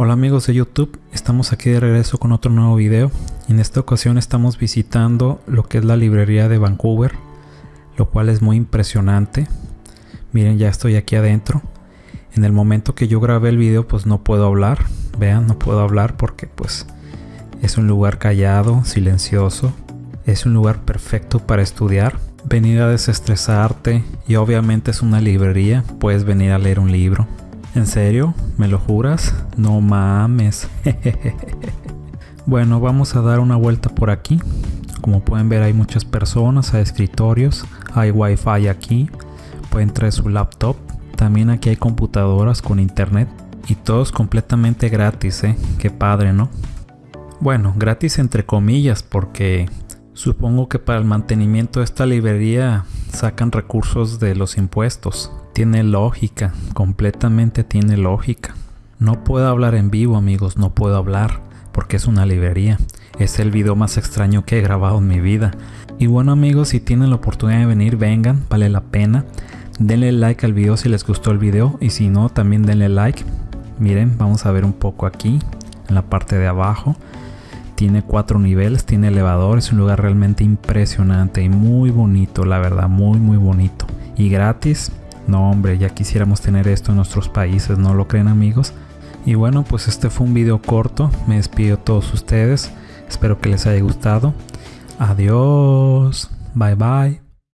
Hola amigos de YouTube, estamos aquí de regreso con otro nuevo video. En esta ocasión estamos visitando lo que es la librería de Vancouver, lo cual es muy impresionante. Miren, ya estoy aquí adentro. En el momento que yo grabé el video pues no puedo hablar. Vean, no puedo hablar porque pues es un lugar callado, silencioso. Es un lugar perfecto para estudiar venir a desestresarte y obviamente es una librería, puedes venir a leer un libro. ¿En serio? ¿Me lo juras? No mames. bueno, vamos a dar una vuelta por aquí. Como pueden ver hay muchas personas, hay escritorios, hay wifi aquí. Pueden traer su laptop. También aquí hay computadoras con internet. Y todos completamente gratis, ¿eh? Qué padre, ¿no? Bueno, gratis entre comillas porque Supongo que para el mantenimiento de esta librería sacan recursos de los impuestos. Tiene lógica, completamente tiene lógica. No puedo hablar en vivo amigos, no puedo hablar porque es una librería. Es el video más extraño que he grabado en mi vida. Y bueno amigos, si tienen la oportunidad de venir, vengan, vale la pena. Denle like al video si les gustó el video y si no, también denle like. Miren, vamos a ver un poco aquí, en la parte de abajo. Tiene cuatro niveles, tiene elevador, es un lugar realmente impresionante y muy bonito, la verdad, muy muy bonito. Y gratis, no hombre, ya quisiéramos tener esto en nuestros países, ¿no lo creen amigos? Y bueno, pues este fue un video corto, me despido a todos ustedes, espero que les haya gustado. Adiós, bye bye.